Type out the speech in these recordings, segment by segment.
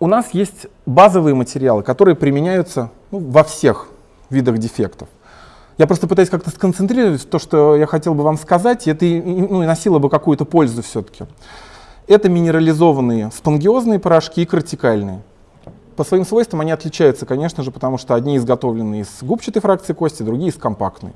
у нас есть базовые материалы, которые применяются ну, во всех видах дефектов. Я просто пытаюсь как-то сконцентрировать то, что я хотел бы вам сказать, и это ну, и носило бы какую-то пользу все-таки. Это минерализованные спонгиозные порошки и кортикальные. По своим свойствам они отличаются, конечно же, потому что одни изготовлены из губчатой фракции кости, другие из компактной.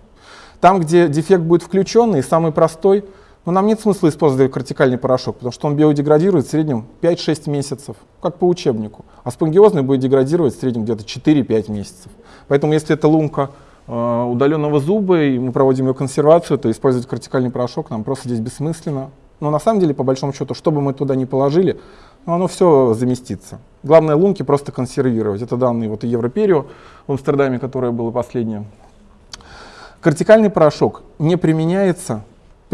Там, где дефект будет включенный, самый простой, но нам нет смысла использовать кортикальный порошок, потому что он биодеградирует в среднем 5-6 месяцев, как по учебнику. А спонгиозный будет деградировать в среднем где-то 4-5 месяцев. Поэтому если это лунка э, удаленного зуба, и мы проводим ее консервацию, то использовать кортикальный порошок нам просто здесь бессмысленно. Но на самом деле, по большому счету, что бы мы туда ни положили, ну, оно все заместится. Главное лунки просто консервировать. Это данные вот и Европерио в Амстердаме, которое было последнее. Кортикальный порошок не применяется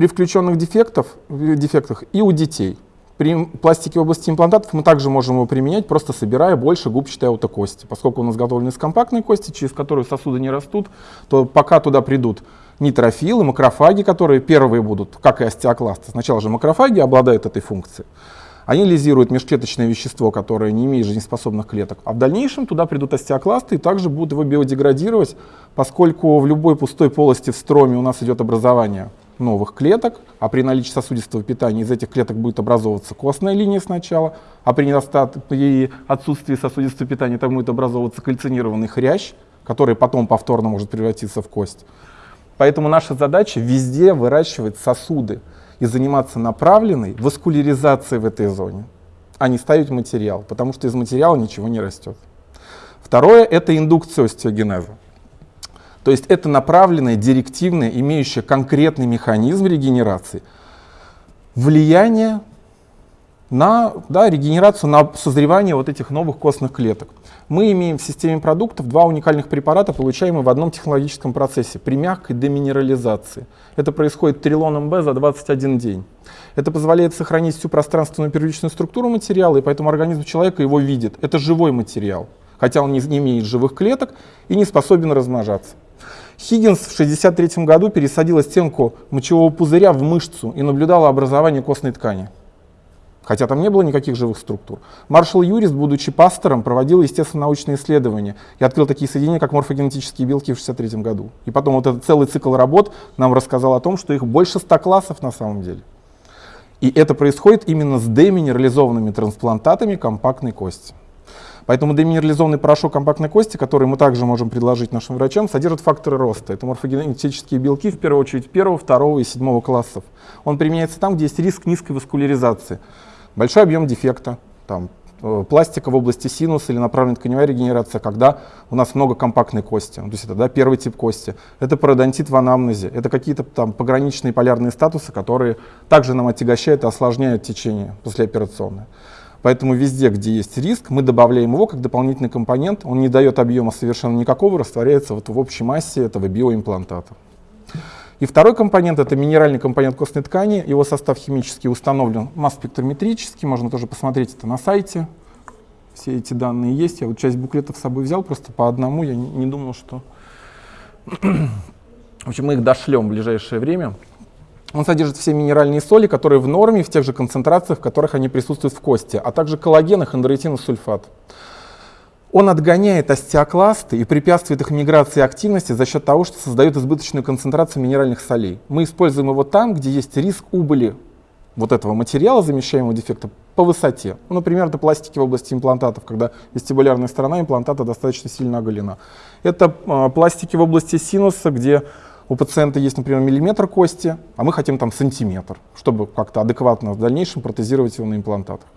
при включенных дефектах, дефектах и у детей. При пластике в области имплантатов мы также можем его применять, просто собирая больше губчатой аутокости. Поскольку у нас изготовлен из компактной кости, через которую сосуды не растут, то пока туда придут нейтрофилы, макрофаги, которые первые будут, как и остеокласты. Сначала же макрофаги обладают этой функцией. Они лизируют межклеточное вещество, которое не имеет жизнеспособных клеток. А в дальнейшем туда придут остеокласты и также будут его биодеградировать, поскольку в любой пустой полости в строме у нас идет образование новых клеток, а при наличии сосудистого питания из этих клеток будет образовываться костная линия сначала, а при, недостатке, при отсутствии сосудистого питания там будет образовываться кальцинированный хрящ, который потом повторно может превратиться в кость. Поэтому наша задача везде выращивать сосуды и заниматься направленной васкуляризацией в этой зоне, а не ставить материал, потому что из материала ничего не растет. Второе — это индукция остеогенеза. То есть это направленное, директивное, имеющее конкретный механизм регенерации, влияние на да, регенерацию, на созревание вот этих новых костных клеток. Мы имеем в системе продуктов два уникальных препарата, получаемые в одном технологическом процессе при мягкой деминерализации. Это происходит трилоном Б за 21 день. Это позволяет сохранить всю пространственную первичную структуру материала, и поэтому организм человека его видит. Это живой материал, хотя он не имеет живых клеток и не способен размножаться. Хиггинс в 1963 году пересадил стенку мочевого пузыря в мышцу и наблюдал образование костной ткани. Хотя там не было никаких живых структур. Маршал Юрист, будучи пастором, проводил естественно-научные исследования и открыл такие соединения, как морфогенетические белки в 1963 году. И потом вот этот целый цикл работ нам рассказал о том, что их больше 100 классов на самом деле. И это происходит именно с деминерализованными трансплантатами компактной кости. Поэтому деминерализованный порошок компактной кости, который мы также можем предложить нашим врачам, содержит факторы роста. Это морфогенетические белки, в первую очередь первого, второго и седьмого классов. Он применяется там, где есть риск низкой васкуляризации. Большой объем дефекта, там, э, пластика в области синуса или направленная тканевая регенерация, когда у нас много компактной кости. То есть это да, первый тип кости. Это пародонтит в анамнезе. Это какие-то там пограничные полярные статусы, которые также нам отягощают и осложняют течение послеоперационное. Поэтому везде, где есть риск, мы добавляем его как дополнительный компонент. Он не дает объема совершенно никакого, растворяется вот в общей массе этого биоимплантата. И второй компонент — это минеральный компонент костной ткани. Его состав химически установлен масс-спектрометрически. Можно тоже посмотреть это на сайте. Все эти данные есть. Я вот часть буклетов с собой взял просто по одному. Я не, думал, что... В общем, мы их дошлем в ближайшее время. Он содержит все минеральные соли, которые в норме, в тех же концентрациях, в которых они присутствуют в кости, а также коллаген и хондроитиносульфат. Он отгоняет остеокласты и препятствует их миграции и активности за счет того, что создает избыточную концентрацию минеральных солей. Мы используем его там, где есть риск убыли вот этого материала, замещаемого дефекта, по высоте. Ну, например, это пластики в области имплантатов, когда вестибулярная сторона имплантата достаточно сильно оголена. Это э, пластики в области синуса, где у пациента есть, например, миллиметр кости, а мы хотим там сантиметр, чтобы как-то адекватно в дальнейшем протезировать его на имплантатах.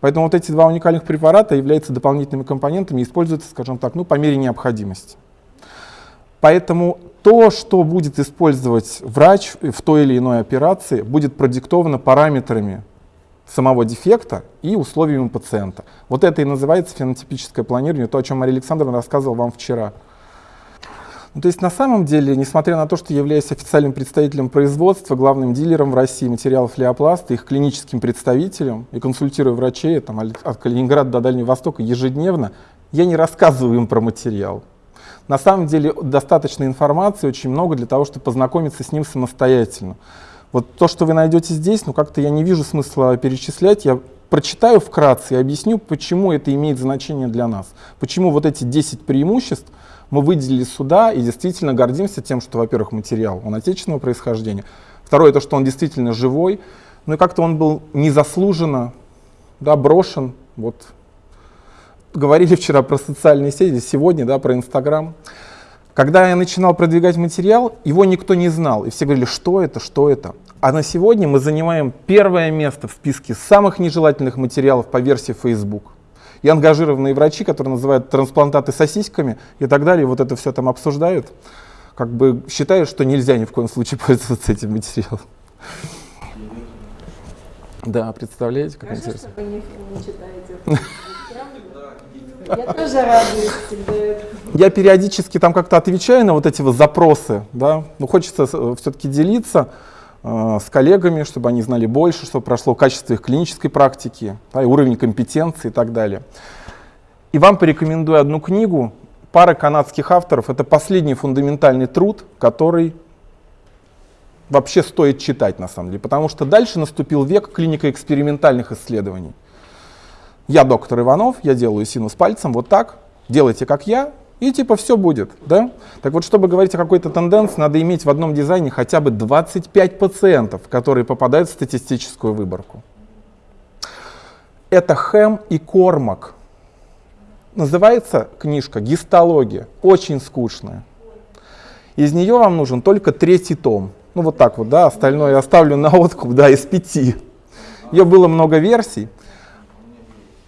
Поэтому вот эти два уникальных препарата являются дополнительными компонентами и используются, скажем так, ну, по мере необходимости. Поэтому то, что будет использовать врач в той или иной операции, будет продиктовано параметрами самого дефекта и условиями пациента. Вот это и называется фенотипическое планирование, то, о чем Мария Александровна рассказывала вам вчера. Ну, то есть на самом деле, несмотря на то, что являюсь официальным представителем производства, главным дилером в России материалов Леопласта, их клиническим представителем и консультирую врачей там, от Калининграда до Дальнего Востока ежедневно, я не рассказываю им про материал. На самом деле достаточно информации, очень много для того, чтобы познакомиться с ним самостоятельно. Вот то, что вы найдете здесь, ну как-то я не вижу смысла перечислять. Я прочитаю вкратце и объясню, почему это имеет значение для нас. Почему вот эти 10 преимуществ мы выделили сюда и действительно гордимся тем, что, во-первых, материал, он отечественного происхождения. Второе, то, что он действительно живой. Ну и как-то он был незаслуженно да, брошен. Вот. Говорили вчера про социальные сети, сегодня да, про Инстаграм. Когда я начинал продвигать материал, его никто не знал. И все говорили, что это, что это. А на сегодня мы занимаем первое место в списке самых нежелательных материалов по версии Facebook. И ангажированные врачи, которые называют трансплантаты сосисками и так далее, вот это все там обсуждают, как бы считают, что нельзя ни в коем случае пользоваться этим материалом. Да, представляете, как Хорошо, интересно. что вы не, не читаете. Я тоже радуюсь всегда. Я периодически там как-то отвечаю на вот эти вот запросы, да, ну хочется все-таки делиться э, с коллегами, чтобы они знали больше, чтобы прошло качество их клинической практики, да, и уровень компетенции и так далее. И вам порекомендую одну книгу, пара канадских авторов, это последний фундаментальный труд, который вообще стоит читать на самом деле, потому что дальше наступил век клинико-экспериментальных исследований. Я доктор Иванов, я делаю синус пальцем, вот так, делайте как я, и типа все будет, да? Так вот, чтобы говорить о какой-то тенденции, надо иметь в одном дизайне хотя бы 25 пациентов, которые попадают в статистическую выборку. Это Хэм и Кормак. Называется книжка «Гистология», очень скучная. Из нее вам нужен только третий том. Ну вот так вот, да, остальное я оставлю на откуп, да, из пяти. Ее было много версий.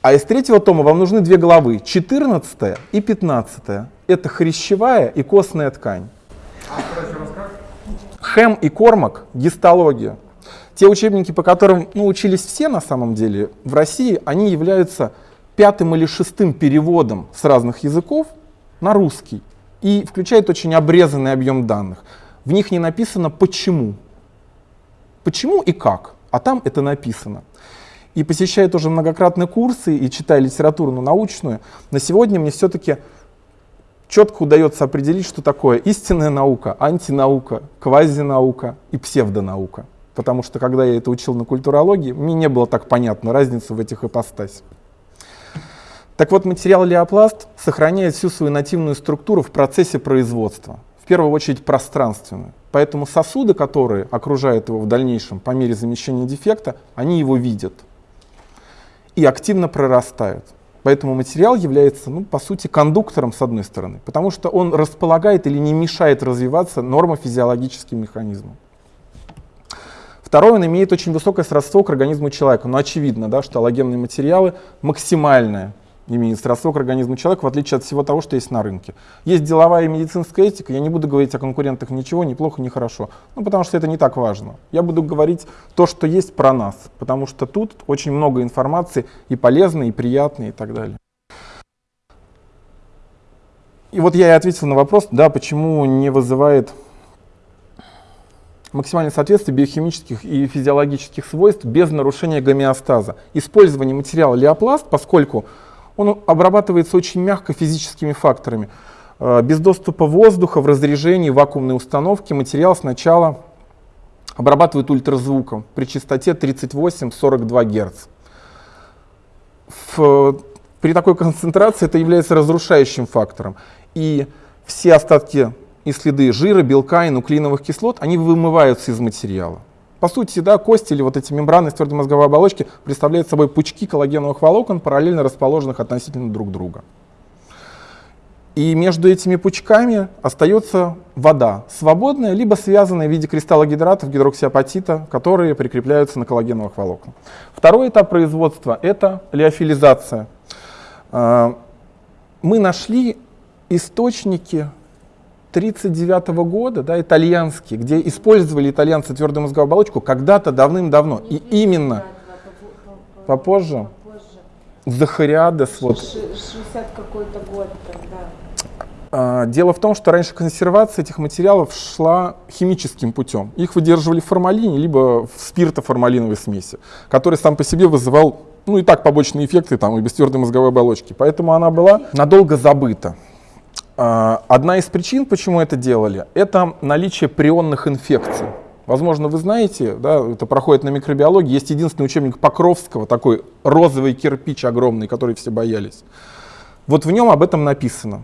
А из третьего тома вам нужны две главы, 14 и 15. Это хрящевая и костная ткань. Хэм и Кормак – гистология. Те учебники, по которым ну, учились все на самом деле в России, они являются пятым или шестым переводом с разных языков на русский и включают очень обрезанный объем данных. В них не написано почему. Почему и как, а там это написано и посещая тоже многократные курсы и читая литературу ну, научную, на сегодня мне все-таки четко удается определить, что такое истинная наука, антинаука, квазинаука и псевдонаука. Потому что когда я это учил на культурологии, мне не было так понятно разницу в этих ипостасях. Так вот, материал леопласт сохраняет всю свою нативную структуру в процессе производства, в первую очередь пространственную. Поэтому сосуды, которые окружают его в дальнейшем по мере замещения дефекта, они его видят и активно прорастают. Поэтому материал является, ну, по сути, кондуктором с одной стороны, потому что он располагает или не мешает развиваться нормофизиологическим механизмам. Второе, он имеет очень высокое сродство к организму человека. Но очевидно, да, что аллогенные материалы максимальное имеет сродство к организму человека, в отличие от всего того, что есть на рынке. Есть деловая и медицинская этика, я не буду говорить о конкурентах ничего, ни плохо, ни хорошо, ну, потому что это не так важно. Я буду говорить то, что есть про нас, потому что тут очень много информации и полезной, и приятной, и так далее. И вот я и ответил на вопрос, да, почему не вызывает максимальное соответствие биохимических и физиологических свойств без нарушения гомеостаза. Использование материала леопласт, поскольку он обрабатывается очень мягко физическими факторами. Э, без доступа воздуха в разрежении вакуумной установки материал сначала обрабатывает ультразвуком при частоте 38-42 Гц. В, при такой концентрации это является разрушающим фактором. И все остатки и следы жира, белка и нуклеиновых кислот, они вымываются из материала. По сути, да, кости или вот эти мембраны из твердой мозговой оболочки представляют собой пучки коллагеновых волокон, параллельно расположенных относительно друг друга. И между этими пучками остается вода, свободная, либо связанная в виде кристаллогидратов гидроксиапатита, которые прикрепляются на коллагеновых волокнах. Второй этап производства — это лиофилизация. А, мы нашли источники 1939 года, да, итальянский, где использовали итальянцы твердую мозговую оболочку когда-то давным-давно. И именно попозже, Захариадес, вот. 60 какой-то год тогда. А, дело в том, что раньше консервация этих материалов шла химическим путем. Их выдерживали в формалине, либо в спиртоформалиновой смеси, который сам по себе вызывал ну и так побочные эффекты там и без твердой мозговой оболочки. Поэтому она была надолго забыта. А, одна из причин, почему это делали, это наличие прионных инфекций. Возможно, вы знаете, да, это проходит на микробиологии, есть единственный учебник Покровского, такой розовый кирпич огромный, который все боялись. Вот в нем об этом написано.